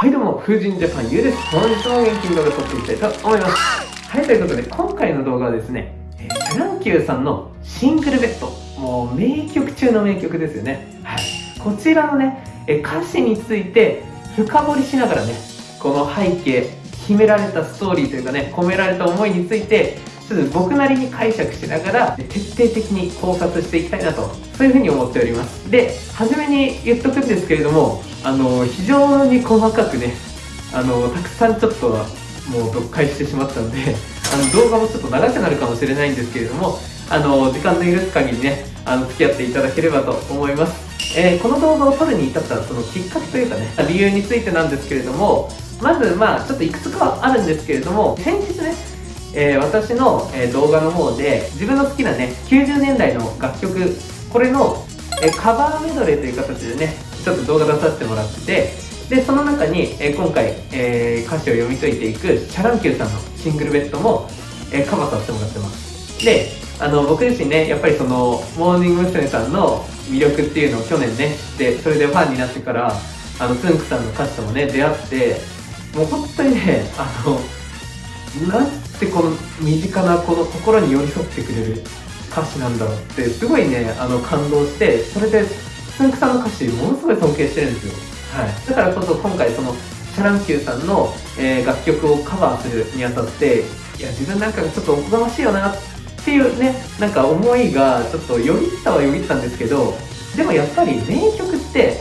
はいどうも、風神ジャパンゆうです。本日も元気に動画撮っていきたいと思います。はい、ということで、今回の動画はですね、えー、シャ乱Qさんのシングルベッド。もう名曲中の名曲ですよね。はい。こちらのね、え、歌詞について深掘りしながらね、この背景、秘められたストーリーというかね、込められた思いについて、ちょっと僕なりに解釈しながら徹底的に考察していきたいなとそういうふうに思っております。で初めに言っとくんですけれどもあの非常に細かくねあのたくさんちょっともう読解してしまったのであの動画もちょっと長くなるかもしれないんですけれどもあの時間の許す限りねあの付き合っていただければと思います、えー、この動画を撮るに至ったそのきっかけというかね理由についてなんですけれどもまずまあちょっといくつかはあるんですけれども先日ねえー、私の、え、動画の方で自分の好きなね90年代の楽曲これの、え、カバーメドレーという形でねちょっと動画出させてもらってでその中に、え今回、え歌詞を読み解いていくシャ乱Qさんのシングルベッドも、えカバーさせてもらってますであの僕自身ねやっぱりそのモーニング娘。さんの魅力っていうのを去年ね知ってそれでファンになってからあのつんくさんの歌詞ともね出会ってもう本当にねあのなんてこの身近なこの心に寄り添ってくれる歌詞なんだろうってすごいねあの感動してそれでつんくさんの歌詞ものすごい尊敬してるんですよ、はい、だからこそ今回そのシャ乱Qさんの、えー、楽曲をカバーするにあたっていや自分なんかちょっとおこがましいよなっていうねなんか思いがちょっとよぎったはよぎったんですけどでもやっぱり名曲って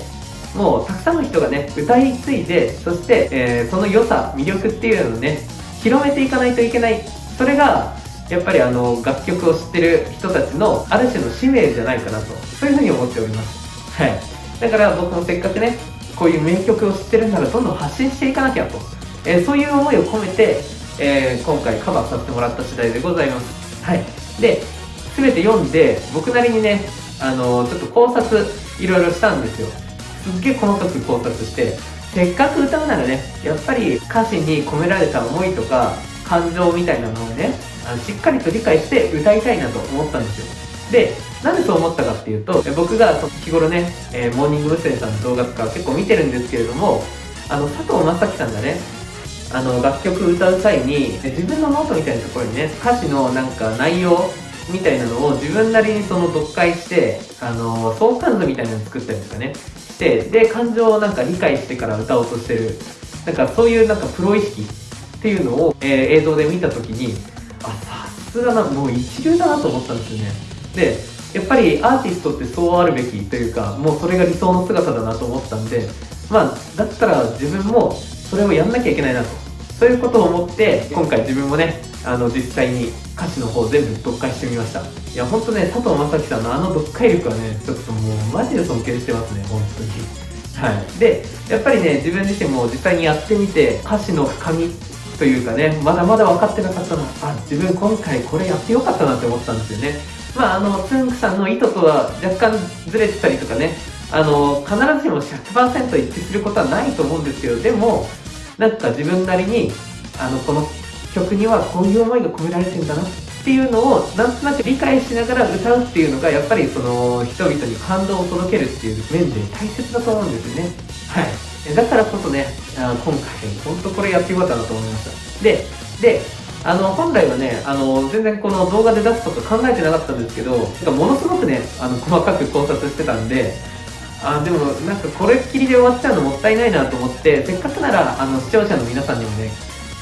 もうたくさんの人がね歌い継いでそして、えー、その良さ魅力っていうのをね広めていかないといけない。それがやっぱりあの楽曲を知ってる人たちのある種の使命じゃないかなと。そういうふうに思っております。はい。だから僕もせっかくねこういう名曲を知ってるならどんどん発信していかなきゃと、えー、そういう思いを込めて、えー、今回カバーさせてもらった次第でございます。はい。で全て読んで僕なりにねあのー、ちょっと考察いろいろしたんですよ。すっげえ細かく考察してせっかく歌うならねやっぱり歌詞に込められた思いとか感情みたいなのをねあのしっかりと理解して歌いたいなと思ったんですよでなんでそう思ったかっていうと僕が日頃ね、えー、モーニング娘。さんの動画とか結構見てるんですけれどもあの佐藤優樹さんがねあの楽曲歌う際に自分のノートみたいなところにね歌詞のなんか内容みたいなのを自分なりにその読解してあの相関図みたいなのを作ったりとかね。してで感情をなんか理解してから歌おうとしてる。なんかそういうなんかプロ意識っていうのを、えー、映像で見た時にあさすがなもう一流だなと思ったんですよね。でやっぱりアーティストってそうあるべきというかもうそれが理想の姿だなと思ったんでまあだったら自分もそれをやんなきゃいけないなと。そういうことを思って今回自分もねあの実際に歌詞の方全部読解してみました。いやほんとね佐藤正樹さんのあの読解力はねちょっともうマジで尊敬してますね本当に。はい。でやっぱりね自分自身も実際にやってみて歌詞の深みというかねまだまだ分かってなかったなあ自分今回これやってよかったなって思ったんですよね。まああのつんくさんの意図とは若干ずれてたりとかねあの必ずしも100%一致することはないと思うんですけどでもなんか自分なりにあのこの曲にはこういう思いが込められてんだなっていうのをなんとなく理解しながら歌うっていうのがやっぱりその人々に感動を届けるっていう面で大切だと思うんですよね。はい。だからこそねあ今回本当これやってよかったなと思いました。でであの本来はねあの全然この動画で出すとか考えてなかったんですけどものすごくねあの細かく考察してたんであでもなんかこれっきりで終わっちゃうのもったいないなと思ってせっかくならあの視聴者の皆さんにもね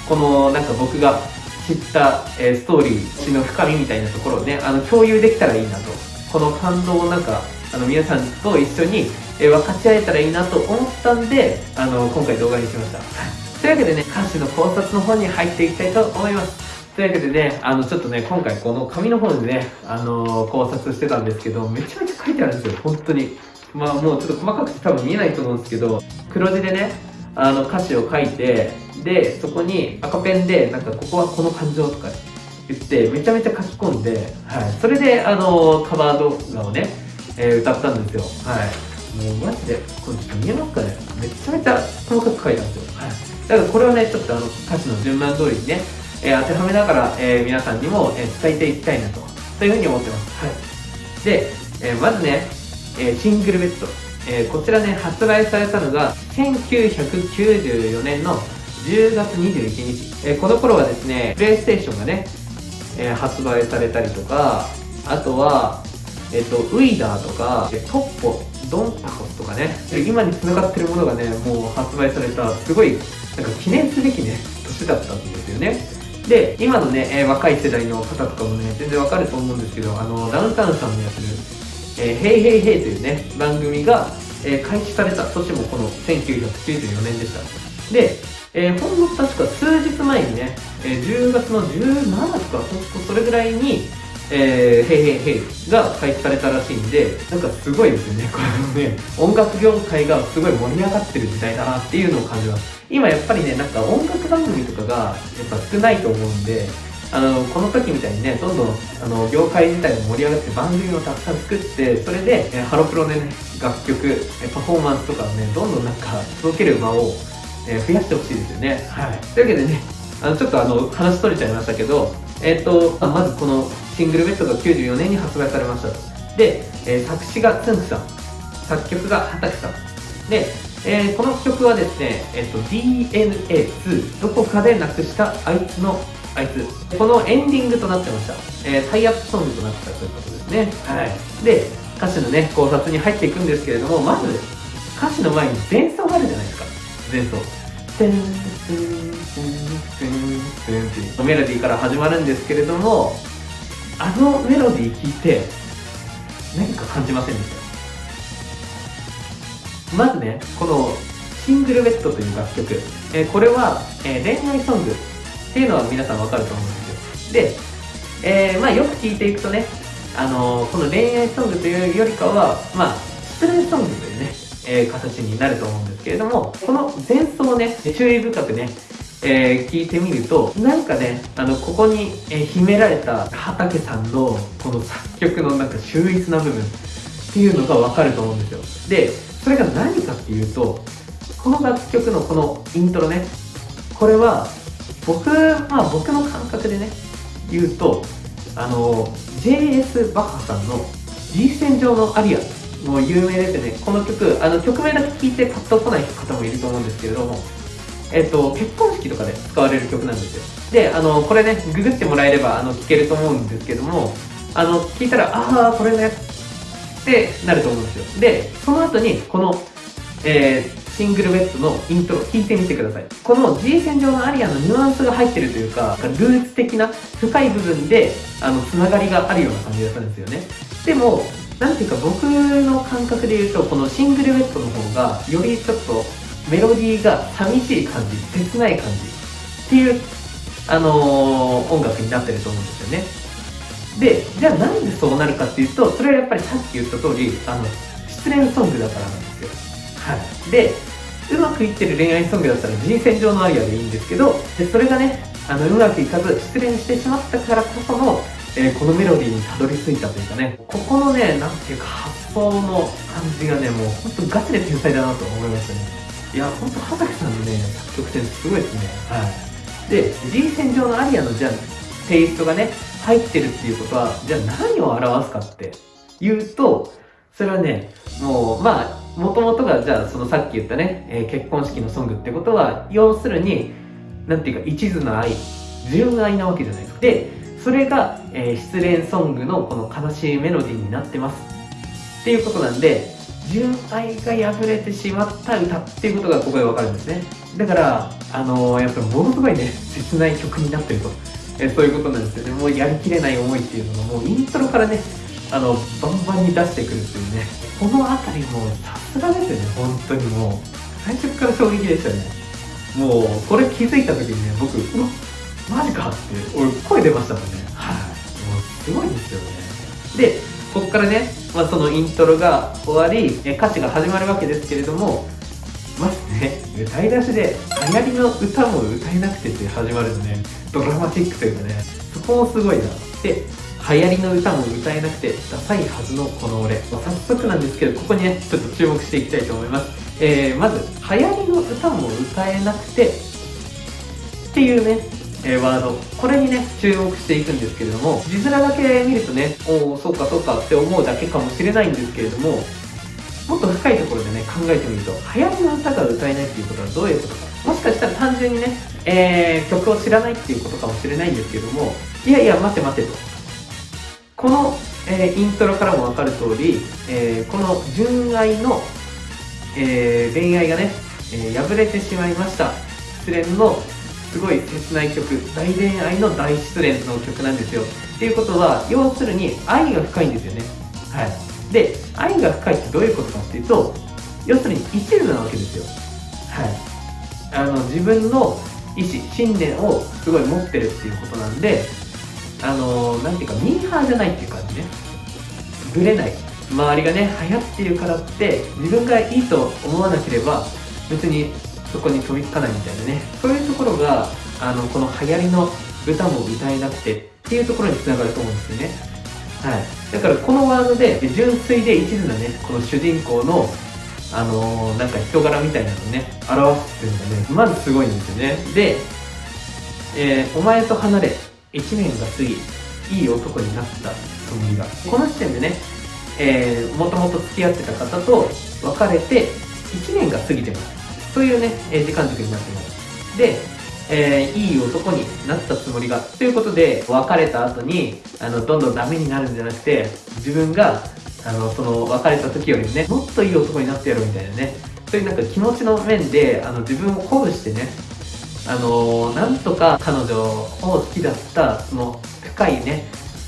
このなんか僕が知った、えー、ストーリー詩の深みみたいなところをねあの共有できたらいいなと。この感動をなんかあの皆さんと一緒に、えー、分かち合えたらいいなと思ったんであの今回動画にしました。というわけでね歌詞の考察の方に入っていきたいと思います。というわけでね、あの、ちょっとね、今回この紙の方でね、あのー、考察してたんですけど、めちゃめちゃ書いてあるんですよ、本当に。まあもうちょっと細かくて多分見えないと思うんですけど、黒字でね、あの歌詞を書いて、でそこに赤ペンでなんかここはこの感情とか言ってめちゃめちゃ書き込んで、はい、それであのカバー動画をね、えー、歌ったんですよ。はい。もうマジでこれちょっと見えますかね。めちゃめちゃ細かく書いたんですよ。はい。だからこれをねちょっとあの歌詞の順番通りにね、えー、当てはめながら、えー、皆さんにも、え伝えていきたいなとそういうふうに思ってます。はい。で、えまずね、えシングルベッド。えー、こちらね、発売されたのが1994年の10月21日。えー、この頃はですね、プレイステーションがね、えー、発売されたりとか、あとは、えっ、と、ウィダーとか、トッポ、ドンタコとかね、今に繋がってるものがね、もう発売された、すごい、なんか記念すべきね、年だったんですよね。で、今のね、え、若い世代の方とかもね、全然わかると思うんですけど、あの、ダウンタウンさんのやってる、えー、ヘイヘイヘイというね、番組が、えー、開始された年もこの1994年でした。で、えー、ほんの確か数日前にね、えー、10月の17とか、それぐらいに、えー、ヘイヘイヘイが開始されたらしいんで、なんかすごいですよね、このね、音楽業界がすごい盛り上がってる時代だなっていうのを感じます。今やっぱりね、なんか音楽番組とかがやっぱ少ないと思うんで、あの、この時みたいにね、どんどん、あの、業界自体も盛り上がって番組をたくさん作って、それで、えハロプロでね、楽曲、えパフォーマンスとかをね、どんどんなんか届ける場を、え増やしてほしいですよね。はい。というわけでね、あの、ちょっとあの、話取れちゃいましたけど、えっ、ー、と、まずこのシングルベッドが94年に発売されましたと。で、えー、作詞がつんくさん、作曲が畑さん。で、えー、この曲はですね、えっ、ー、と、DNA2、どこかでなくしたあいつのあいつ。このエンディングとなってました。えー、タイアップソングとなってたということですね。はい。で、歌詞のね、考察に入っていくんですけれども、まず、歌詞の前に前奏があるじゃないですか。前奏。メロディーから始まるんですけれども、あのメロディー聞いて何か感じませんでした？まずねこのシングルベッドという楽曲、えー、これは、えー、恋愛ソングっていうのは皆さんわかると思うんですよで、えー、まあよく聞いていくとねあのこの恋愛ソングというよりかはまあ失恋ソングというね、え形になると思うんですけれどもこの前奏をね注意深くねえー、聞いてみると、なんかね、あの、ここに、え、秘められた畑さんの、この作曲のなんか秀逸な部分っていうのがわかると思うんですよ。で、それが何かっていうと、この楽曲のこのイントロね、これは、僕、まあ僕の感覚でね、言うと、あの、JS バッハさんの G 線上のアリア、もう有名ですね。この曲、あの曲名だけ聞いてパッと来ない方もいると思うんですけれども、えっと、結婚式とかで使われる曲なんですよ。で、あの、これね、ググってもらえれば、あの、聴けると思うんですけども、あの、聞いたら、ああ、これね、ってなると思うんですよ。で、その後に、この、えー、シングルベッドのイントロ聞いてみてください。この G 線上のアリアのニュアンスが入ってるというか、ルーツ的な深い部分で、あの、つながりがあるような感じがするんですよね。でも、なんていうか僕の感覚で言うと、このシングルベッドの方が、よりちょっとメロディーが寂しい感じ、切ない感じっていう、あのー、音楽になってると思うんですよね。で、じゃあなんでそうなるかっていうと、それはやっぱりさっき言った通り、あの、失恋ソングだからなんで。はい。で、うまくいってる恋愛ソングだったら人選上のアリアでいいんですけど、でそれがね、あの、うまくいかず失恋してしまったからこその、えー、このメロディーにたどり着いたというかね、ここのね、なんていうか発想の感じがね、もうほんとガチで天才だなと思いましたね。いや、ほんと、畑さんのね、作曲点すごいですね。はい。で、G 線上のアリアのじゃあ、テイストがね、入ってるっていうことは、じゃあ何を表すかって言うと、それはね、もう、まあ、もともとが、じゃあ、そのさっき言ったね、えー、結婚式のソングってことは、要するに、なんていうか、一途な愛、純愛なわけじゃないですか。で、それが、えー、失恋ソングのこの悲しいメロディーになってます。っていうことなんで、純愛が破れてしまった歌っていうことがここでわかるんですねだからあのー、やっぱりものすごいね切ない曲になってると、えそういうことなんですよねもうやりきれない思いっていうのがもうイントロからねあのバンバンに出してくるっていうね。この辺りもさすがですよね。本当にもう。最初から衝撃でしたね。もうこれ気づいた時にね僕うわマジかって俺声出ましたもんね。はい、もうすごいですよね。でここからねまあ、そのイントロが終わり、歌詞が始まるわけですけれども、まずね、歌い出しで、流行りの歌も歌えなくてって始まるのね、ドラマチックというかね、そこもすごいな。で、流行りの歌も歌えなくて、ダサいはずのこの俺。まあ、早速なんですけど、ここにね、ちょっと注目していきたいと思います。えー、まず、流行りの歌も歌えなくて、っていうね、え、ワード。これにね、注目していくんですけれども、字面だけ見るとね、おお、そうかそうかって思うだけかもしれないんですけれども、もっと深いところでね考えてみると流行りの歌が歌えないっていうことはどういうことかもしかしたら単純にね、えー、曲を知らないっていうことかもしれないんですけれどもいやいや待て待てとこの、えー、イントロからも分かる通り、えー、この純愛の、え恋愛がね、え破れてしまいました。失恋のすごい切ない曲。大恋愛の大失恋の曲なんですよ。っていうことは要するに愛が深いんですよね。はい。で愛が深いってどういうことかっていうと要するに一途なわけですよ。はい。あの自分の意志信念をすごい持ってるっていうことなんであのーなんていうかミーハーじゃないっていう感じね。ぶれない。周りがね流行ってるからって自分がいいと思わなければ別にそこに飛びつかないみたいなね。そういうところがあのこの流行りの歌も歌えなくてっていうところにつながると思うんですよね。はい。だからこのワードで純粋で一途なねこの主人公のあのー、なんか人柄みたいなのをね表すっていうのがねまずすごいんですよね。で、えー、お前と離れ。1年が過ぎいい男になったつもりがこの時点でね、え、もともと付き合ってた方と別れて1年が過ぎてます。そういうね、え時間軸になってます。で、えー、いい男になったつもりがということで別れた後にあのどんどんダメになるんじゃなくて自分があのその別れた時よりもねもっといい男になってやろうみたいなね。そういうなんか気持ちの面であの自分を鼓舞してねあのー、なんとか彼女を好きだったその深いね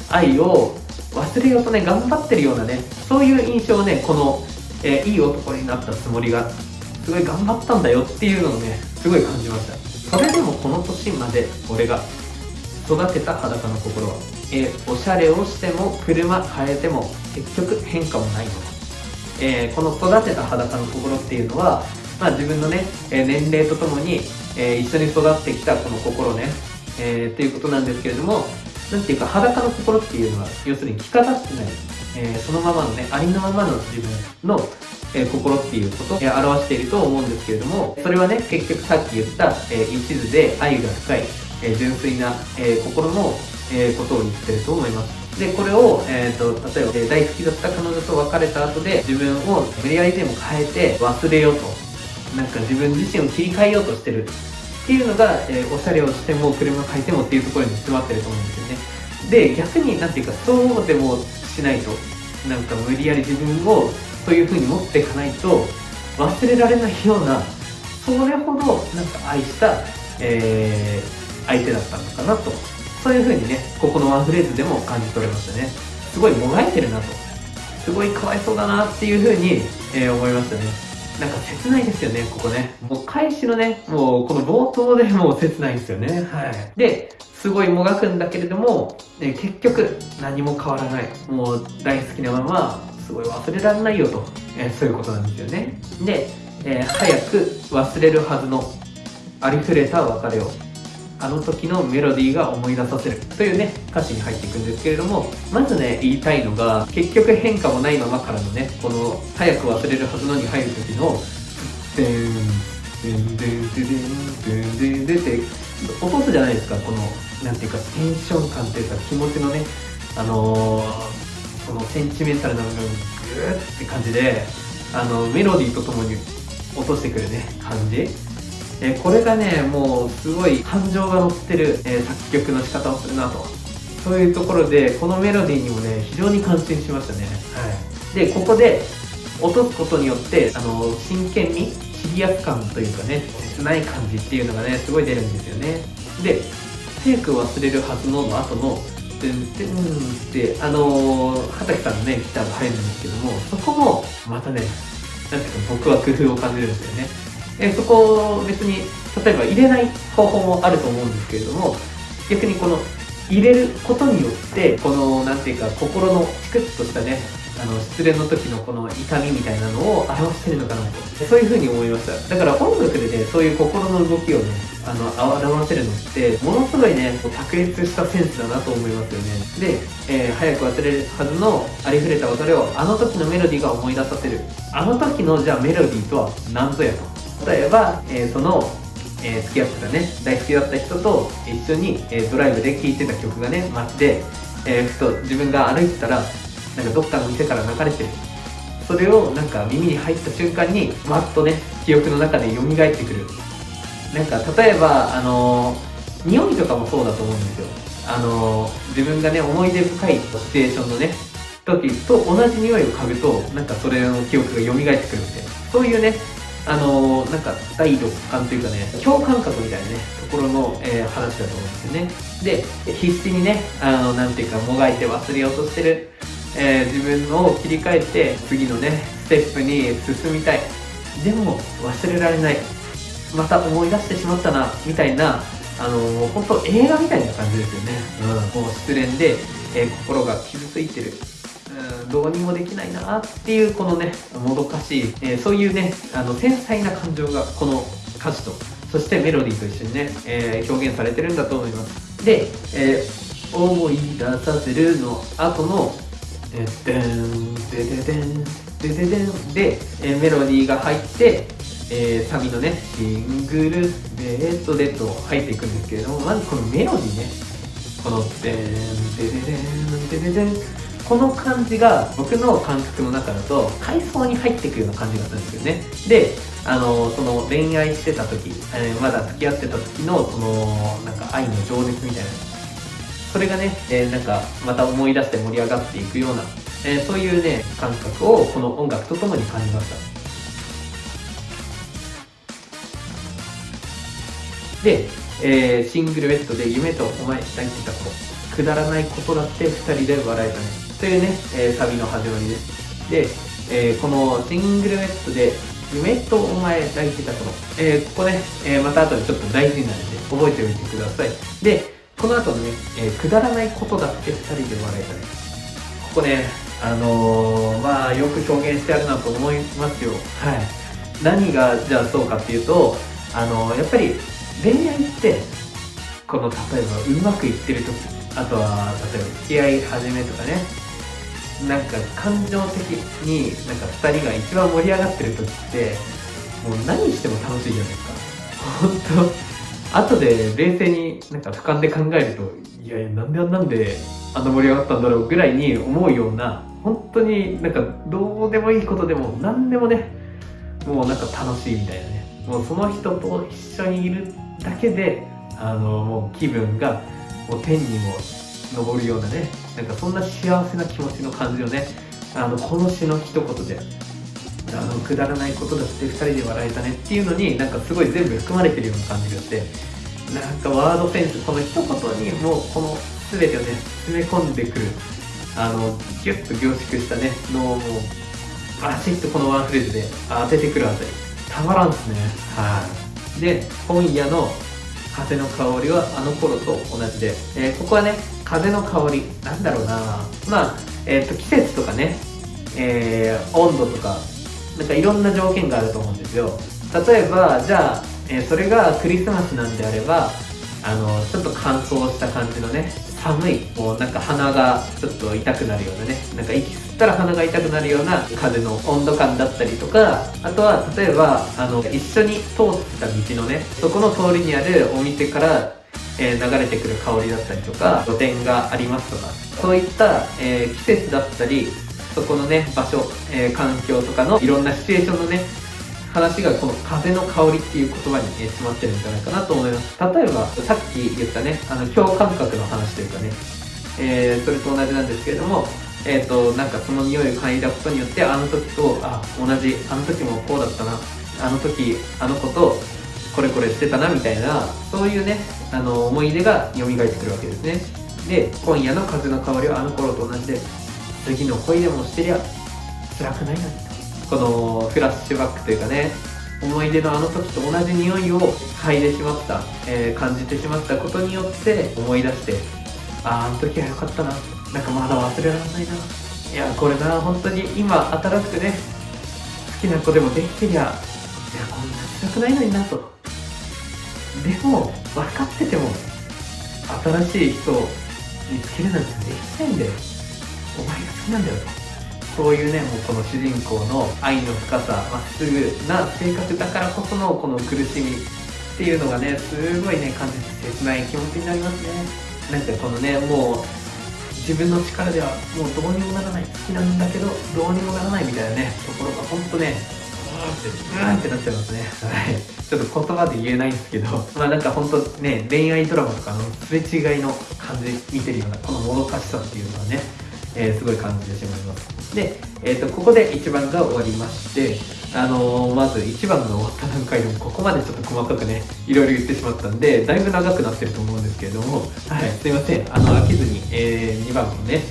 愛を忘れようとね頑張ってるようなねそういう印象をねこの、えー、いい男になったつもりがすごい頑張ったんだよっていうのをねすごい感じました。それでもこの年まで俺が育てた裸の心は、えー、おしゃれをしても車変えても結局変化もないもの、えー、この育てた裸の心っていうのはまあ、自分のね、え年齢とともに、え一緒に育ってきたこの心ね、えー、っていうことなんですけれども、なんていうか裸の心っていうのは、要するに着飾ってない、えー、そのままのね、ありのままの自分の、えー、心っていうことを、え表していると思うんですけれども、それはね、結局さっき言った、え一途で愛が深い、え純粋な、え心の、えことを言ってると思います。でこれを、えーと、例えば、え大好きだった彼女と別れた後で自分を無理やりでも変えて忘れようと。なんか自分自身を切り替えようとしてるっていうのが、えー、おしゃれをしても車を変えてもっていうところに詰まってると思うんですよね。で逆になんていうかそうでもしないとなんか無理やり自分をそういう風に持っていかないと忘れられないようなそれほどなんか愛した、えー、相手だったのかなと。そういう風にねここのワンフレーズでも感じ取れましたね。すごいもがいてるなと。すごいかわいそうだなっていう風に、えー、思いましたね。なんか切ないですよね、ここね。もう開始のね、もうこの冒頭でもう切ないですよね。はい。で、すごいもがくんだけれども、ね、結局何も変わらない。もう大好きなまま、すごい忘れられないよと、えー、そういうことなんですよね。で、えー、早く忘れるはずのありふれた別れをあの時のメロディーが思い出させるというね歌詞に入っていくんですけれどもまずね言いたいのが結局変化もないままからのねこの早く忘れるはずのに入る時の「デンデンデンデンデンデンデン」って落とすじゃないですかこのなんていうかテンション感っていうか気持ちのねあのー、そのセンチメンタルな部分グーって感じであのメロディーとともに落としてくるね感じえー、これがねもうすごい感情が乗ってる、えー、作曲の仕方をするなと。そういうところでこのメロディーにもね非常に感心しましたね、はい、でここで落とすことによってあの真剣にシリアス感というかね切ない感じっていうのがねすごい出るんですよね。で早く忘れるはずのの後の「てんてん」ってあのー、畑さんのねギターが入るんですけどもそこもまたねなんていうか僕は工夫を感じるんですよねえそこを別に例えば入れない方法もあると思うんですけれども逆にこの入れることによってこの何ていうか心のチクッとしたねあの失恋の時のこの痛みみたいなのを表してるのかなと。そういうふうに思いました。だから音楽でねそういう心の動きをねあの表せるのってものすごいね卓越したセンスだなと思いますよね。で、えー、早く忘れるはずのありふれた別れをあの時のメロディーが思い出させる。あの時のじゃあメロディーとは何ぞやと。例えば、えー、その、えー、付き合ってたね大好きだった人と一緒に、えー、ドライブで聴いてた曲がね街で、えふと自分が歩いてたらなんかどっかの店から流れてる。それをなんか耳に入った瞬間にわっとね記憶の中で蘇ってくる。なんか例えばあの匂いとかもそうだと思うんですよ。あの自分がね思い出深いシチュエーションのね時と同じ匂いを嗅ぐとなんかそれの記憶が蘇ってくるみたいなそういうねあのなんか第六感というかね共感覚みたいなねところの、えー、話だと思うんですよね。で必死にねあのなんていうかもがいて忘れようとしてる、えー、自分のを切り替えて次のねステップに進みたい。でも忘れられない。また思い出してしまったなみたいなあのもう本当映画みたいな感じですよね、うん、もう失恋で、えー、心が傷ついてるどうにもできないなっていうこのねもどかしい、えー、そういうねあの繊細な感情がこの歌詞とそしてメロディーと一緒にね、えー、表現されてるんだと思います。で、えー、思い出させるの後のえー、でんでででんでででんで、えー、メロディーが入ってえー、サビのね、シングルベッドでと入っていくんですけれども、まずこのメロディーね、この、でん、でででん、でででん、この感じが僕の感覚の中だと階層に入っていくような感じがするんですよね。であのその恋愛してた時、えー、まだ付き合ってた時のそのなんか愛の情熱みたいな。それがね、えー、なんかまた思い出して盛り上がっていくような、えー、そういうね感覚をこの音楽とともに感じました。で、えー、シングルベッドで夢とお前抱いてた子くだらないことだって2人で笑えたね。というね、えー、サビの始まりです。で、えー、このシングルメットで、夢とお前抱いてた頃、えー、ここね、えー、また後でちょっと大事になるんで、覚えておいてください。で、この後のね、えー、くだらないことだって二人で笑えたね。ここね、あのー、まあ、よく表現してあるなと思いますよ。はい。何が、じゃあそうかっていうと、あのー、やっぱり、恋愛って、この、例えば、うまくいってる時、あとは、例えば、付き合い始めとかね、なんか感情的になんか2人が一番盛り上がってる時ってもう何しても楽しいじゃないですか。本当。後で冷静になんか俯瞰で考えるといやいやなんであんなんであんな盛り上がったんだろうぐらいに思うような本当になんかどうでもいいことでも何でもねもうなんか楽しいみたいなね。もうその人と一緒にいるだけであのもう気分がもう天にも昇るようなねなんかそんな幸せな気持ちの感じをね。あのこの詩の一言であのくだらないことだって2人で笑えたねっていうのになんかすごい全部含まれてるような感じがしてなんかワードセンスこの一言にもうこの全てをね詰め込んでくるあのギュッと凝縮したねのをもバシッとこのワンフレーズで当ててくるあたり。たまらんっすね。はい。で今夜の風の香りはあの頃と同じで、えー、ここはね風の香りなんだろうな。まあ、えーと、季節とかね、えー、温度とか。なんかいろんな条件があると思うんですよ。例えばじゃあ、えー、それがクリスマスなんであればあのちょっと乾燥した感じのね寒いもうなんか鼻がちょっと痛くなるようなね。なんか息吸ったら鼻が痛くなるような風の温度感だったりとか。あとは例えばあの一緒に通ってた道のねそこの通りにあるお店からえ、流れてくる香りだったりとか露店がありますとかそういった、えー、季節だったりそこのね場所、えー、環境とかのいろんなシチュエーションのね話がこの風の香りっていう言葉に、ね、詰まってるんじゃないかなと思います。例えばさっき言ったねあの共感覚の話というかね、え、それと同じなんですけれどもえっ、ー、となんかその匂いを嗅いだことによってあの時とあ同じあの時もこうだったなあの時あの子とこれこれしてたなみたいなそういうねあの思い出が蘇ってくるわけですね。で今夜の風の香りはあの頃と同じで次の恋でもしてりゃ辛くないのにとこのフラッシュバックというかね思い出のあの時と同じ匂いを嗅いでしまった、えー、感じてしまったことによって思い出してあああの時は良かったな。なんかまだ忘れられないな。いやこれな本当に今新しくね好きな子でもできてりゃいやこんな辛くないのになと。でも分かってても新しい人を見つけるなんてできないんだよお前が好きなんだよと。そういうねもうこの主人公の愛の深さまっすぐな性格だからこそのこの苦しみっていうのがねすごいね感じて切ない気持ちになりますね。なんかこのねもう自分の力ではもうどうにもならない好きなんだけどどうにもならないみたいなねところが本当ねうーんってなっちゃいますね。はい。ちょっと言葉で言えないんですけどまあなんか本当ね恋愛ドラマとかのすれ違いの感じ見てるようなこのもどかしさっていうのはね、えー、すごい感じてしまいます。で、えーと、ここで1番が終わりましてあのー、まず1番が終わった段階でもここまでちょっと細かくねいろいろ言ってしまったんでだいぶ長くなってると思うんですけれどもはいすいません。あの飽きずに、えー、2番もね、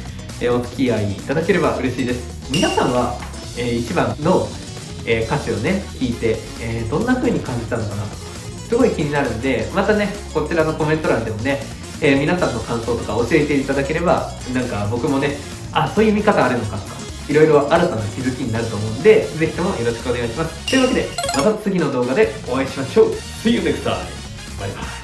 えお付き合いいただければ嬉しいです。皆さんは、え1番のえー、歌詞をね聞いて、えー、どんな風に感じたのかなすごい気になるんでまたねこちらのコメント欄でもね、えー、皆さんの感想とか教えていただければなんか僕もねあそういう見方あるのかとかいろいろ新たな気づきになると思うんでぜひともよろしくお願いします。というわけでまた次の動画でお会いしましょう。See you next time! バイバイ